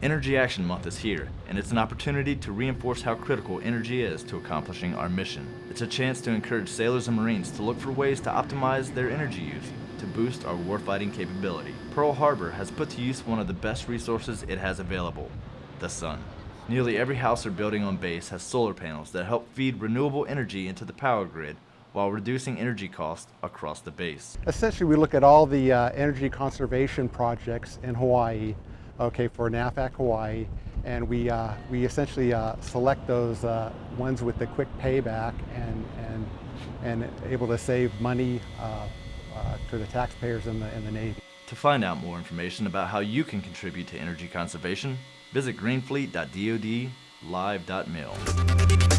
Energy Action Month is here, and it's an opportunity to reinforce how critical energy is to accomplishing our mission. It's a chance to encourage sailors and Marines to look for ways to optimize their energy use to boost our warfighting capability. Pearl Harbor has put to use one of the best resources it has available, the sun. Nearly every house or building on base has solar panels that help feed renewable energy into the power grid while reducing energy costs across the base. Essentially, we look at all the uh, energy conservation projects in Hawaii, okay, for NAVFAC Hawaii, and we, uh, we essentially uh, select those uh, ones with the quick payback and, and, and able to save money uh, uh, to the taxpayers in the, in the Navy. To find out more information about how you can contribute to energy conservation, visit greenfleet.dodlive.mil.